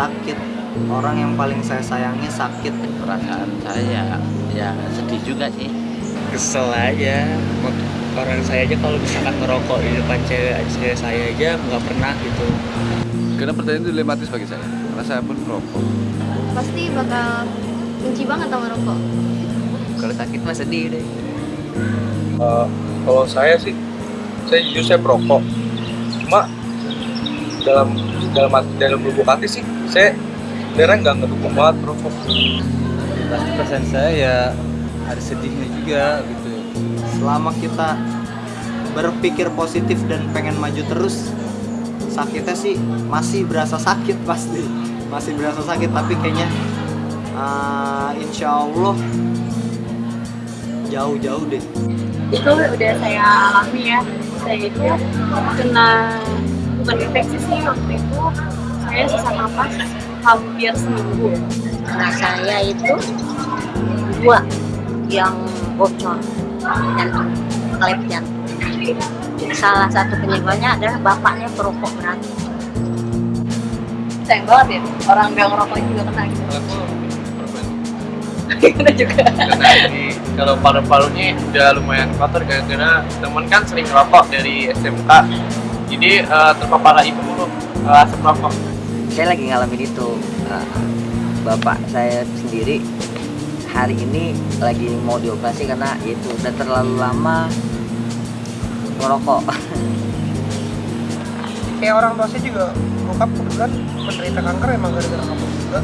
sakit. Orang yang paling saya sayangi sakit perasaan saya. Ya sedih juga sih. Kesel aja. Orang saya aja kalau misalkan ngerokok di depan cewek cewek saya aja nggak pernah gitu. Karena pertanyaan itu dilematis bagi saya. Karena saya pun merokok pasti bakal benci banget sama rokok kalau sakit mah sedih deh. Eh, kalau saya sih saya jujur saya perokok cuma dalam dalam dalam lubuk hati sih. Saya sebenarnya nggak ngedukung banget perokok pasti perasaan saya ya ada sedihnya juga gitu. Selama kita berpikir positif dan pengen maju terus sakitnya sih masih berasa sakit pasti. Masih berasa sakit tapi kayaknya ah, insya Allah jauh-jauh deh. Itu udah saya alami ya. Saya itu kena bukan infeksi sih waktu itu saya sesak napas hampir seminggu. Nah saya itu dua yang bocor jantung klep jantung salah satu penyebabnya adalah bapaknya perokok berat. Sayang banget ya orang yang ngerokok juga kena gitu. Kena juga. Karena ini kalau paru-parunya udah lumayan kotor gara-gara temen kan sering ngerokok dari SMK jadi eh, terpapar lagi dulu uh, asap rokok. Saya lagi ngalamin itu Nah, bapak saya sendiri hari ini lagi mau dioperasi karena itu udah terlalu lama merokok. Kayak orang tua saya juga bokap kebetulan menderita kanker emang gara-gara rokok juga.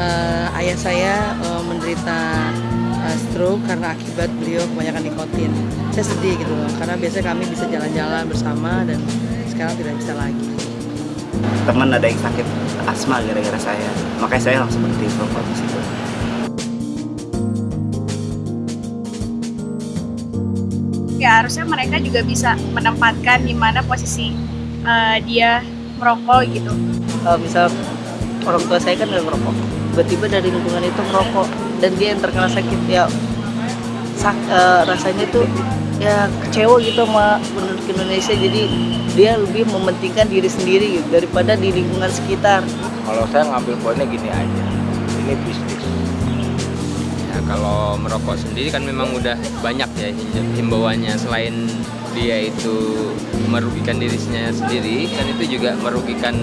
Eh, ayah saya eh, menderita eh, stroke karena akibat beliau kebanyakan nikotin. Saya sedih gitu loh, karena biasanya kami bisa jalan-jalan bersama dan sekarang tidak bisa lagi. teman ada yang sakit asma gara-gara saya. Makanya saya langsung berhenti merokok di situ ya harusnya mereka juga bisa menempatkan di mana posisi eh, dia merokok gitu. Kalau misal orang tua saya kan nggak merokok, tiba-tiba dari lingkungan itu merokok dan dia yang terkena sakit ya sak, eh, rasanya tuh ya kecewa gitu sama penduduk Indonesia. Jadi dia lebih mementingkan diri sendiri gitu daripada di lingkungan sekitar. kalau saya ngambil poinnya gini aja. Ini bisnis. Ya, kalau merokok sendiri kan memang udah banyak ya him- himbauannya. Selain dia itu merugikan dirinya sendiri kan itu juga merugikan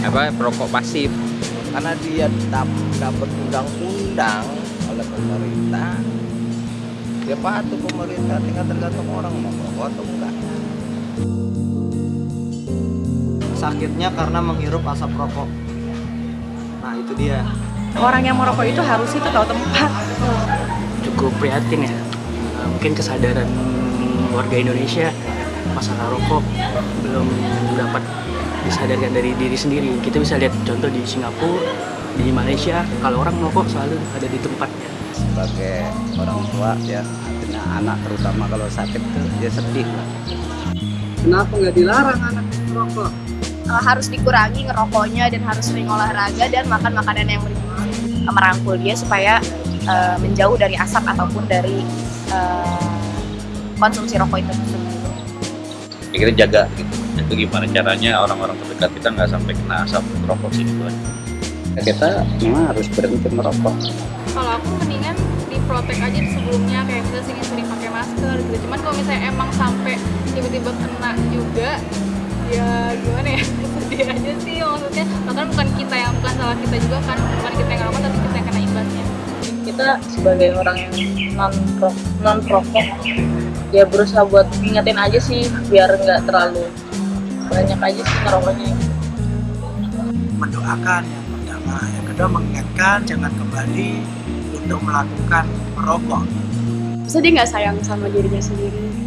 apa perokok pasif. Karena dia dap- dapat undang-undang oleh pemerintah dia patuh pemerintah tinggal tergantung orang mau merokok atau enggak. Sakitnya karena menghirup asap rokok. Nah itu dia. Orang yang merokok itu harus itu tahu tempat. Cukup prihatin ya. Eh, mungkin kesadaran warga Indonesia masalah rokok belum dapat disadarkan dari diri sendiri. Kita bisa lihat contoh di Singapura di Malaysia kalau orang merokok selalu ada di tempatnya sebagai orang tua ya artinya anak terutama kalau sakit tuh dia sedih lah. Kenapa nggak dilarang anak merokok Eh, harus dikurangi ngerokoknya dan harus sering olahraga dan makan makanan yang bergizi merangkul dia supaya eh, menjauh dari asap ataupun dari eh, konsumsi rokok itu. Ya kita jaga gitu. Itu gimana caranya orang-orang terdekat kita nggak sampai kena asap rokok sih gitu aja kita memang harus berhenti merokok kalau aku mendingan diprotek aja sebelumnya kayak misalnya sering-sering pakai masker gitu. Cuman kalau misalnya emang sampai tiba-tiba kena juga ya gimana ya? Sedih aja sih maksudnya. Bahkan bukan kita yang bukan salah kita juga kan. Bukan kita yang ngerokok tapi kita yang kena imbasnya. Kita sebagai orang yang non non perokok ya berusaha buat ingetin aja sih biar nggak terlalu banyak aja sih ngerokoknya. Mendoakan yang pertama yang kedua mengingatkan jangan kembali untuk melakukan merokok Terus dia nggak sayang sama dirinya sendiri.